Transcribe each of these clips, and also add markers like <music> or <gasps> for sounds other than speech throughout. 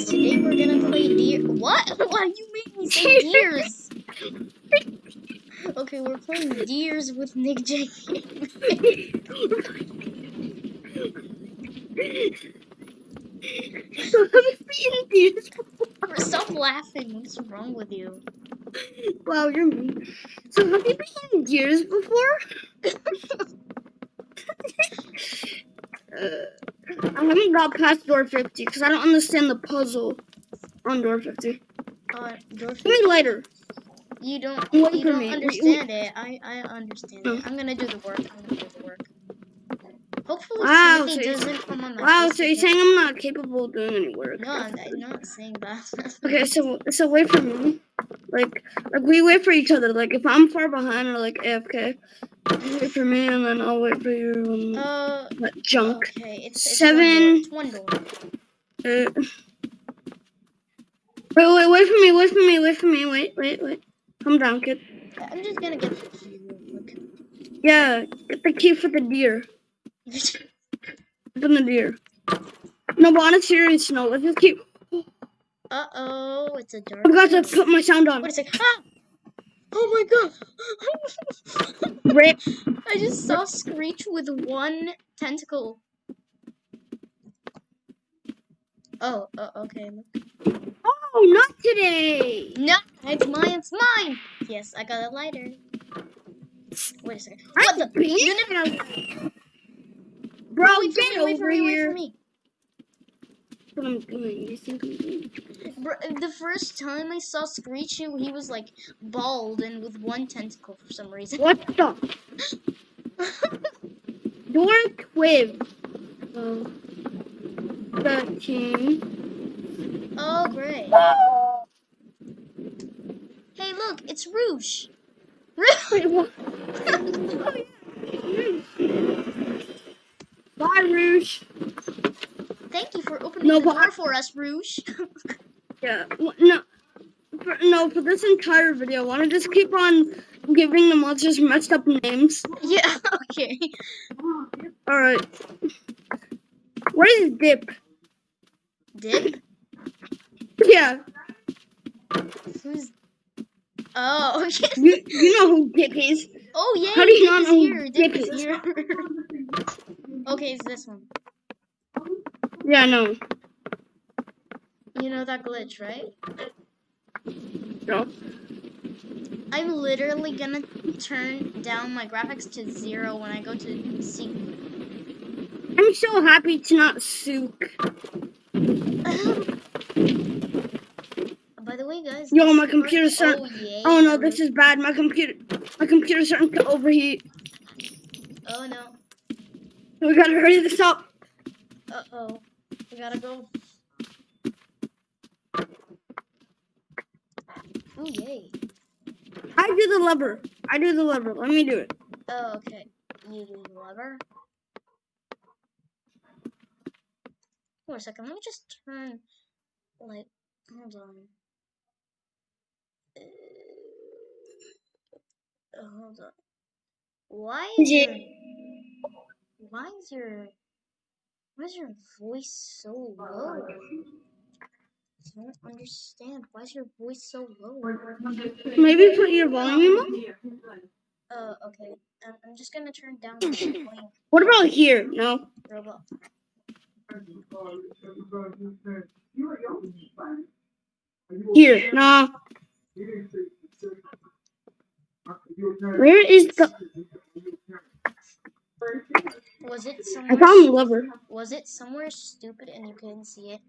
guys, today we're gonna play deer. What? <laughs> Why you make me say deers? Okay, we're playing deers with Nick J. Stop laughing. What's wrong with you? Wow, you're mean. So have you been deers before? <laughs> uh, I haven't got past door 50 because I don't understand the puzzle on door 50. Uh, George, Give me lighter. you don't. Wait You don't me. Understand it. I I understand No. it. I'm gonna do the work. I'm gonna do the work. Hopefully, Wow, so doesn't come on my Wow, so you're saying I'm not capable of doing any work? No, I'm I'm not saying that. <laughs> Okay, so so wait for me. Like like we wait for each other. Like if I'm far behind or like AFK, wait for me and then I'll wait for you Uh, that junk. okay. It's, it's Seven. One door. It's one door. Uh, wait, wait, wait for me, wait for me, wait for me, wait, wait, wait. Calm down, kid. I'm just gonna get the key real quick. Yeah, get the key for the deer. Open the deer. No, but on a serious note, let's just keep. Uh oh, it's a dark. I forgot to put my sound on. What is it? Ah! Oh my god! <laughs> Rip. I just saw Screech with one tentacle. Oh, uh, okay. Oh, not today. No, it's mine. It's mine. Yes, I got a lighter. Wait a second. I What the? beat You never. Bro, Wait for get me. Wait for over me. Wait here. For me. What I'm doing? You think I'm the first time I saw Screech, he he was like bald and with one tentacle for some reason. What the? <laughs> Dork with uh, thirteen. Oh, great. Hey, look, it's Rouge. Rouge. Wait, <laughs> what? Bye, Rouge. Thank you for opening No, the door I- for us, Rouge. <laughs> Yeah. No. For, no, for this entire video, I want to just keep on giving the monsters messed up names. <laughs> yeah, okay. All right. Where is Dip? Dip? Yeah. Who's. Oh, <laughs> yeah. You you know who Dip is? Oh, yeah. How do you Dip not is know who here. Dip Dip is is? here. okay, it's this one. Yeah, no. You know that glitch, right? No. I'm literally gonna turn down my graphics to zero when I go to see. I'm so happy to not sook. By the way, guys. Yo, my computer's start- Oh, yeah. Oh no, this is bad. My computer, my computer's starting to overheat. Oh, no. We gotta hurry this up. Uh oh. We gotta go. Oh, yay. I do the lever. I do the lever. Let me do it. Oh, okay. You do the lever. Wait a second. Let me just turn. Like, hold on. Uh, hold on. Why is Yeah. your why is your why is your voice so low? I don't understand. Why is your voice so low? Maybe put your volume up. Uh, okay. Um, I'm just gonna turn down <coughs> the volume. What about here? No. Robot. Here. No. Where is the? Was it somewhere? I found the lever. Was it somewhere stupid and you couldn't see it?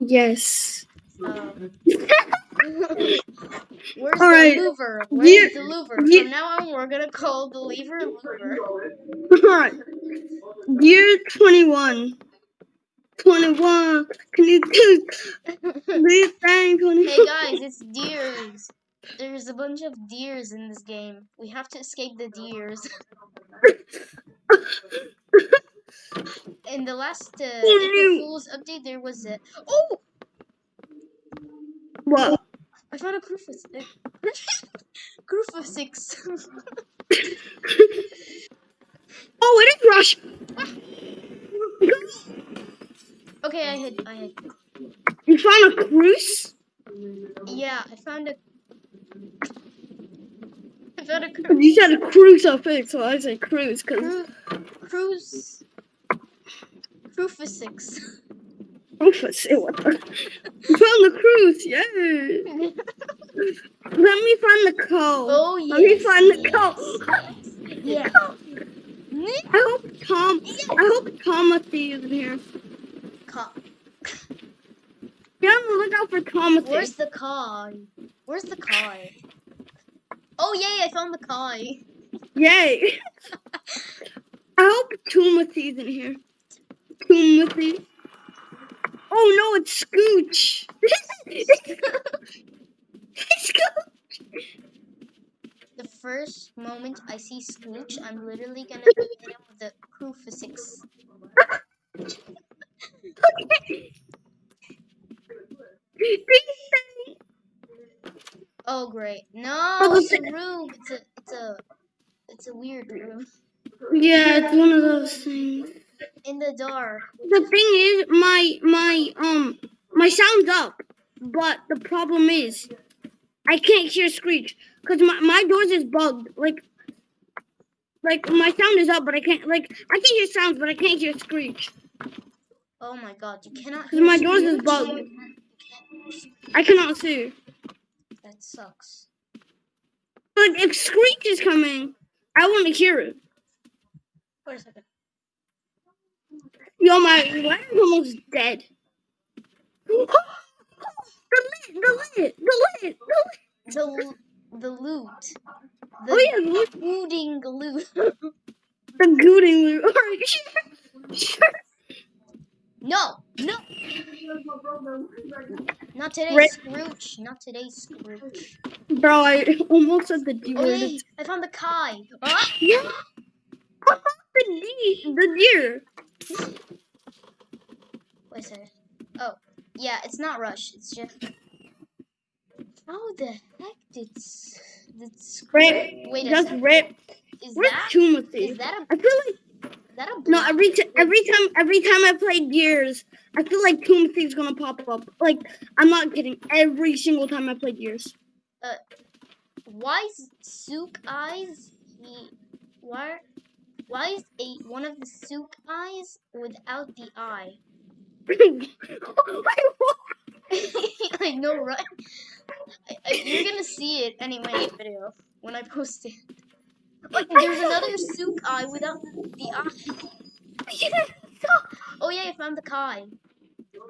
Yes. Um, <laughs> where's Alright. the louver? Where's Ye- the louver? ye- From now on, we're gonna call the lever louver. Alright. Year 21. 21. Can you do this thing? 21? hey guys, it's deers. There's a bunch of deers in this game. We have to escape the deers. <laughs> in the last uh, April Fool's update, there was a oh, What? I found a crucifix. <laughs> crucifix. <laughs> Oh, it is Rush. <laughs> okay, I hid. I hid. You found a cruise? Yeah, I found a. I found a cruise. You said a crucifix, so I said cruise, because cru- cruise. Rufus, it was. You found the cruise, yay! Let me find the code. oh Let me find the yes. code. Yeah. I hope Tom. I hope Timothy is in here. Ca- Be on the lookout for Timothy. Where's the car? Where's the car? Oh yay! I found the car. Yay! <laughs> I hope Timothy's in here. Timothy. Oh no, it's Scooch. <laughs> Scooch. The first moment I see Scooch, I'm literally gonna <laughs> hit him with the. Okay. Ding, ding. Oh great! No, it's a room. It's a it's a it's a weird room Yeah, it's one of those things. In the dark. The thing is, my my um my sound's up, but the problem is, I can't hear screech because my my doors is bugged. Like, like my sound is up, but I can't like I can hear sounds, but I can't hear screech. Oh my god! You cannot. 'Cause hear my doors is bugged. You can't- you can't- I cannot see. That sucks. Like if screech is coming, I want to hear it. Wait a second. Yo, my wire's almost dead. the lid, the lid, the lid, the lid. The the loot. The Oh yeah, the lid. Booting loot. The gooting loot. <laughs> Alright, sure. Sure. no, no. Not today, Right. Scrooge. Not today, Scrooge. Bro, I almost said the D Oh word. I found the Kai. Ah! Yeah. the D, the deer. Oh, yeah, it's not Rush. It's just. How the heck did did Rip. Wait a Just second. rip. Is Where's that Timothy? is that a I feel like is that a no. Every every time every time I play Gears, I feel like Timothy's gonna pop up. Like I'm not kidding. Every single time I play Gears. Uh, Why is Sook eyes? He why why is a one of the Sook eyes without the eye? <laughs> I know, right? I, I, you're gonna see it anyway in the video when I post it. Like, there's another Sook eye without the, the eye. Oh yeah, oh, I found the Kai. Yo, you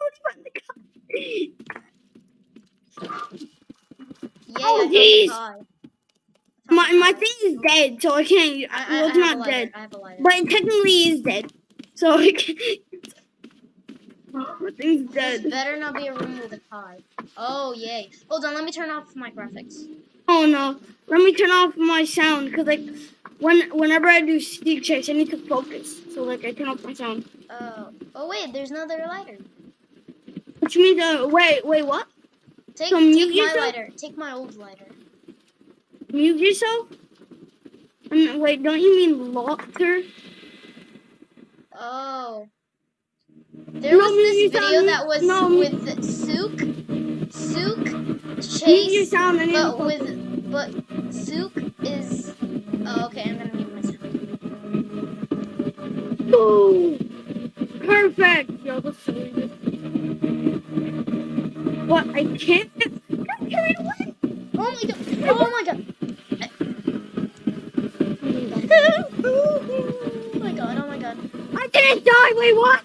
already found the guy. Oh, jeez. the Kai. I found My my thing is dead, so I can't. I, I, well, it's a not lighter. dead, I have a lighter. but it technically is dead. So Can't. This better not be a room with a Kai. Oh yay! Hold on, let me turn off my graphics. Oh no! Let me turn off my sound because like when whenever I do Steve Chase, I need to focus. So like I turn off my sound. Oh, oh wait, there's another lighter. Which means uh wait wait what? Take, So take my lighter. Take my old lighter. Mute yourself. And wait, don't you mean locker? Oh. There No, was this video that was No, with Sook, Sook, Chase, sound. I need to but with but Sook is. Oh, okay, I'm gonna mute myself. Boom. Perfect. Yo, that's so good. What? I can't. Don't carry away. Oh my god! Oh my god! <laughs> <laughs> oh my god! Oh my god! I didn't die. Wait, what?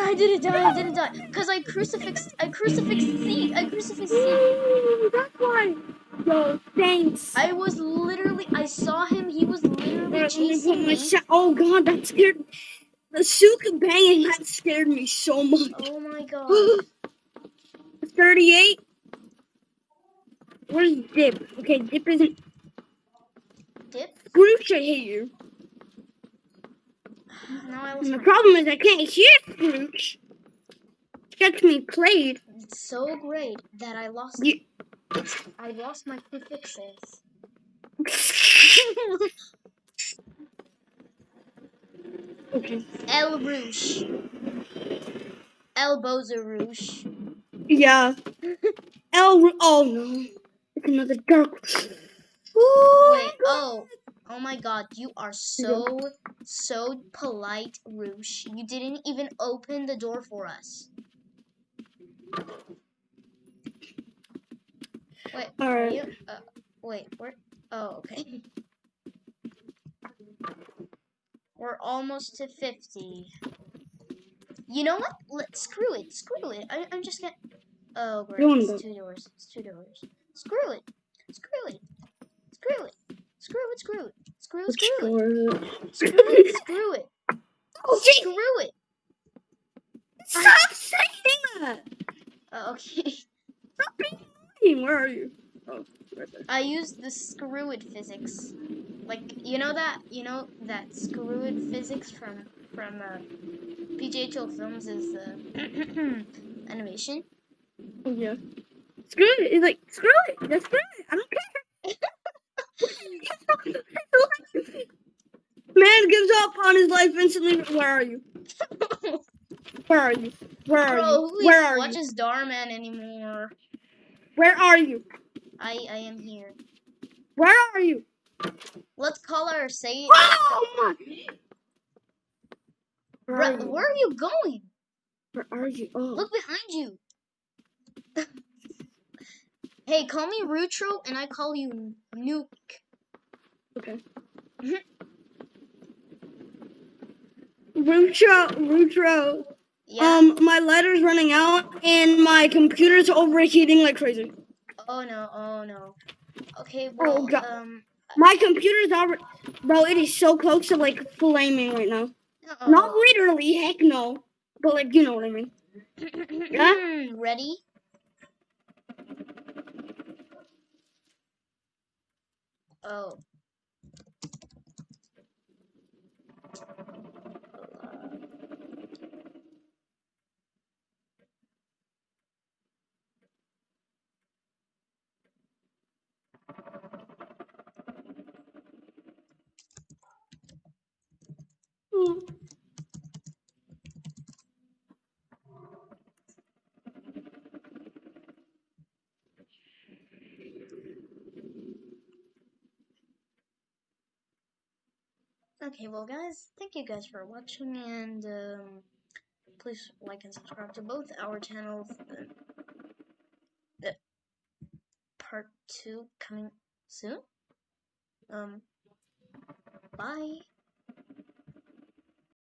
Yeah, I didn't die. I didn't die. Cause I crucifixed. I crucifixed C. I crucifixed C. Ooh, that's why. Yo, thanks. I was literally. I saw him. He was literally Alright, let me put chasing me. oh god, that scared me. the Suka banging. That scared me so much. Oh my <gasps> god! 38. Where's Dip? Okay, Dip isn't. Dip. Scrooge should hate you. Now I lost the problem is I can't hear Scrooge. Gets me played. It's so great that I lost. You- I lost my prefixes. okay. <laughs> El Rouge. elbows are rouge. Yeah. El. Oh no. It's another dark. Ooh, Wait, oh, oh. oh my god, you are so, so polite, Roosh. You didn't even open the door for us. Wait, are Alright. you, uh, wait, where, oh, okay. We're almost to 50. You know what? Let screw it, screw it. I, I'm just gonna, oh, great, it's two doors, it's two doors. Screw it, screw it, screw it, screw it, screw it, screw it, screw it. door is it? Screw it, screw it, Oh, screw it. Stop saying that. Uh, okay. Stop being mean. Where are you? Oh, right there. I used the screw it physics. Like, you know that, you know that screw it physics from, from, uh, PJHL Films is the <clears throat> animation? Oh yeah. Screw it. It's like screw it. Just screw it. I don't care. Man gives up on his life instantly. Where are you? Where are you? Where are Bro, you? who Where are you? watches Darman anymore? Where are you? I, I am here. Where are you? Let's call our say Oh my! Where are Bro, you? where are you going? Where are you? Oh. Look behind you. Hey, call me Rutro and I call you Nuke. Okay. Mhm. Rutro, Rutro. Yeah? Um, my lighter's running out and my computer's overheating like crazy. Oh no, oh no. Okay, well, God. um, My computer's already, bro. It is so close to like flaming right now. Not uh-oh. literally, heck no. But like, you know what I mean. <clears throat> Yeah? Ready? Oh. Mm. Okay, well, guys, thank you guys for watching, and um, please like and subscribe to both our channels. Uh, uh, part two coming soon. Um, bye.